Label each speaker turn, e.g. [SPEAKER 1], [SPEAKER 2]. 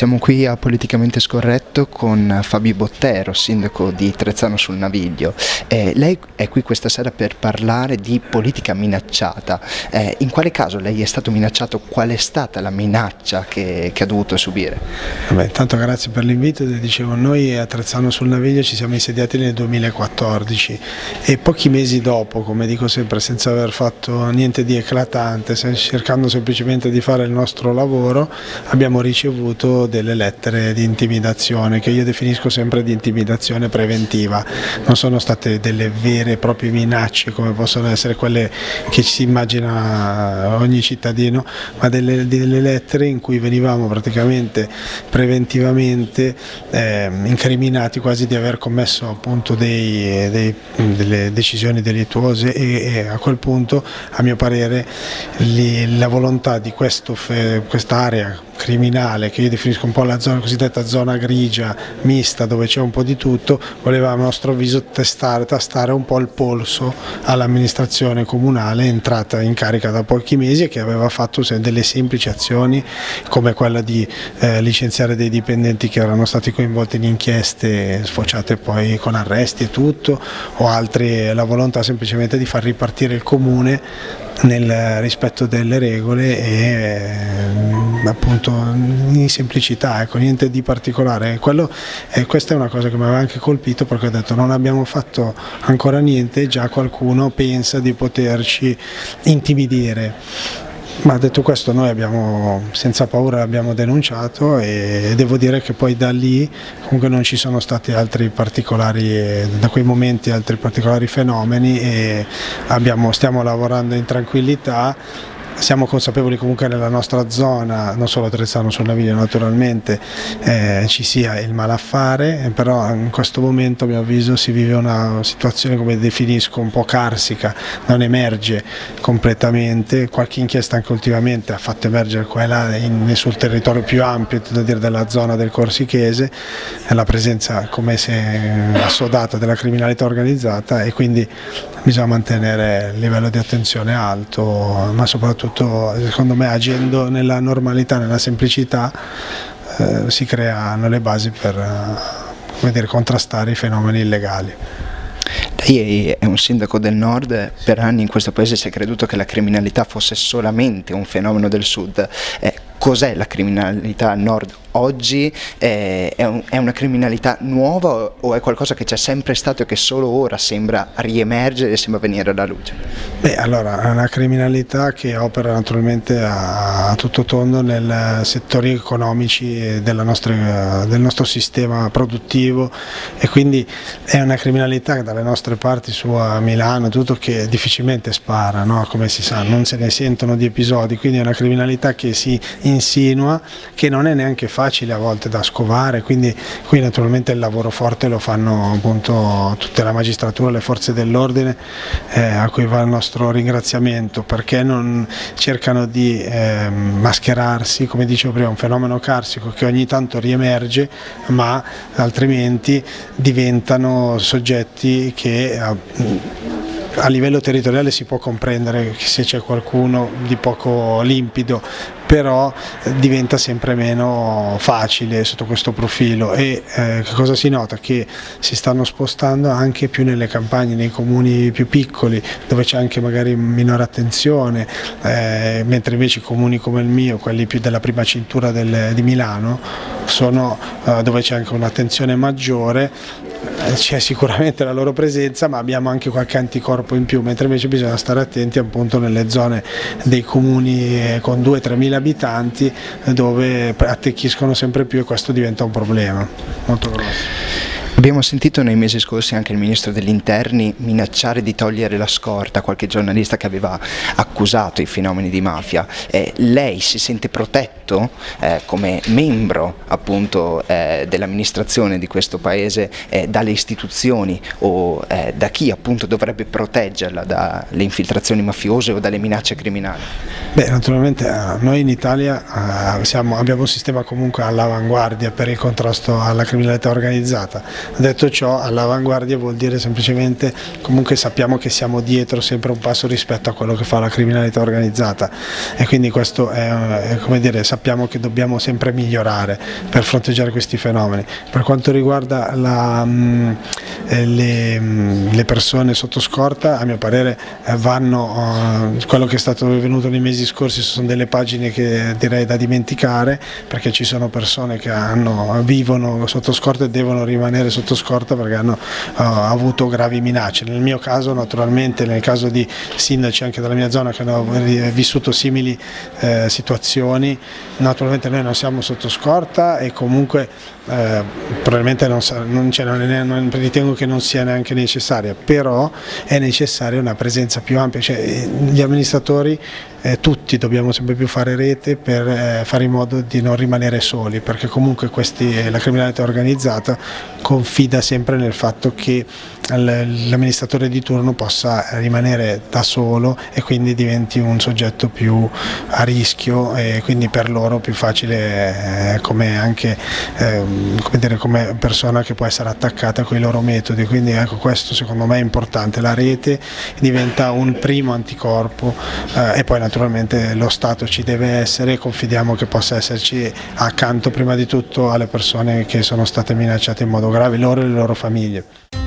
[SPEAKER 1] Siamo qui a Politicamente Scorretto con Fabio Bottero, sindaco di Trezzano sul Naviglio. Eh, lei è qui questa sera per parlare di politica minacciata. Eh, in quale caso lei è stato minacciato? Qual è stata la minaccia che, che ha dovuto subire?
[SPEAKER 2] Vabbè, intanto grazie per l'invito. Dicevo, noi a Trezzano sul Naviglio ci siamo insediati nel 2014 e pochi mesi dopo, come dico sempre, senza aver fatto niente di eclatante, cercando semplicemente di fare il nostro lavoro, abbiamo ricevuto delle lettere di intimidazione che io definisco sempre di intimidazione preventiva, non sono state delle vere e proprie minacce come possono essere quelle che si immagina ogni cittadino, ma delle, delle lettere in cui venivamo praticamente preventivamente eh, incriminati quasi di aver commesso appunto dei, dei, delle decisioni delittuose e, e, a quel punto a mio parere li, la volontà di quest'area criminale che io definisco un po' la zona, cosiddetta zona grigia mista dove c'è un po' di tutto, voleva a nostro avviso testare, tastare un po' il polso all'amministrazione comunale entrata in carica da pochi mesi e che aveva fatto delle semplici azioni come quella di eh, licenziare dei dipendenti che erano stati coinvolti in inchieste sfociate poi con arresti e tutto o altri la volontà semplicemente di far ripartire il comune nel rispetto delle regole e appunto in semplicità, ecco, niente di particolare. Quello, eh, questa è una cosa che mi aveva anche colpito perché ho detto non abbiamo fatto ancora niente, già qualcuno pensa di poterci intimidire. Ma detto questo noi abbiamo, senza paura l'abbiamo denunciato e devo dire che poi da lì comunque non ci sono stati altri particolari, da quei momenti altri particolari fenomeni e abbiamo, stiamo lavorando in tranquillità siamo consapevoli comunque nella nostra zona, non solo a Trezzano sul Naviglio naturalmente, eh, ci sia il malaffare, eh, però in questo momento a mio avviso si vive una situazione come definisco un po' carsica, non emerge completamente, qualche inchiesta anche ultimamente ha fatto emergere qua e là in, sul territorio più ampio dire, della zona del Corsichese, la presenza come se assodata della criminalità organizzata e quindi bisogna mantenere il livello di attenzione alto, ma soprattutto secondo me agendo nella normalità, nella semplicità eh, si creano le basi per eh, dire, contrastare i fenomeni illegali.
[SPEAKER 1] Lei è un sindaco del nord, per anni in questo paese si è creduto che la criminalità fosse solamente un fenomeno del sud. Eh, Cos'è la criminalità al nord oggi? Eh, è, un, è, una criminalità nuova o è qualcosa che c'è sempre stato e che solo ora sembra riemergere e sembra venire alla luce?
[SPEAKER 2] Beh, allora, è una criminalità che opera naturalmente a, a tutto tondo nei settori economici nostra, del nostro sistema produttivo e quindi è una criminalità che dalle nostre parti su a Milano tutto che difficilmente spara, no? come si sa, non se ne sentono di episodi, quindi è una criminalità che si insinua, che non è neanche facile a volte da scovare, quindi qui naturalmente il lavoro forte lo fanno appunto tutta la magistratura, le forze dell'ordine, eh, a cui va il nostro ringraziamento, perché non cercano di eh, mascherarsi, come dicevo prima, un fenomeno carsico che ogni tanto riemerge, ma altrimenti diventano soggetti che a livello territoriale si può comprendere se c'è qualcuno di poco limpido però diventa sempre meno facile sotto questo profilo e eh, cosa si nota? Che si stanno spostando anche più nelle campagne, nei comuni più piccoli dove c'è anche magari minore attenzione, eh, mentre invece i comuni come il mio, quelli più della prima cintura del, di Milano, sono eh, dove c'è anche un'attenzione maggiore eh, c'è sicuramente la loro presenza ma abbiamo anche qualche anticorpo in più mentre invece bisogna stare attenti appunto nelle zone dei comuni eh, con 2-3 mila abitanti dove attecchiscono sempre più e questo diventa un problema molto grosso.
[SPEAKER 1] Abbiamo sentito nei mesi scorsi anche il Ministro degli Interni minacciare di togliere la scorta a qualche giornalista che aveva accusato i fenomeni di mafia. Eh, lei si sente protetto eh, come membro appunto eh, dell'amministrazione di questo Paese eh, dalle istituzioni o eh, da chi appunto dovrebbe proteggerla dalle infiltrazioni mafiose o dalle minacce criminali?
[SPEAKER 2] Beh, naturalmente eh, noi in Italia siamo, abbiamo un sistema comunque all'avanguardia per il contrasto alla criminalità organizzata Detto ciò, all'avanguardia vuol dire semplicemente comunque sappiamo che siamo dietro sempre un passo rispetto a quello che fa la criminalità organizzata e quindi questo è, come dire, sappiamo che dobbiamo sempre migliorare per fronteggiare questi fenomeni. Per quanto riguarda la, mh, eh, le, mh, le, persone sotto scorta, a mio parere eh, vanno, uh, quello che è stato venuto nei mesi scorsi sono delle pagine che direi da dimenticare perché ci sono persone che hanno, vivono sotto scorta e devono rimanere sotto scorta perché hanno uh, avuto gravi minacce. Nel mio caso naturalmente, nel caso di sindaci anche della mia zona che hanno vissuto simili eh, situazioni, naturalmente noi non siamo sotto scorta e comunque eh, probabilmente non, non, non, non, ritengo che non sia neanche necessaria, però è necessaria una presenza più ampia, cioè, gli amministratori eh, tutti dobbiamo sempre più fare rete per eh, fare in modo di non rimanere soli, perché comunque questi, la criminalità organizzata confida sempre nel fatto che l'amministratore di turno possa rimanere da solo e quindi diventi un soggetto più a rischio e quindi per loro più facile eh, come anche eh, come, dire, come persona che può essere attaccata con i loro metodi, quindi ecco questo secondo me è importante, la rete diventa un primo anticorpo eh, e poi naturalmente lo Stato ci deve essere e confidiamo che possa esserci accanto prima di tutto alle persone che sono state minacciate in modo grave, loro e le loro famiglie.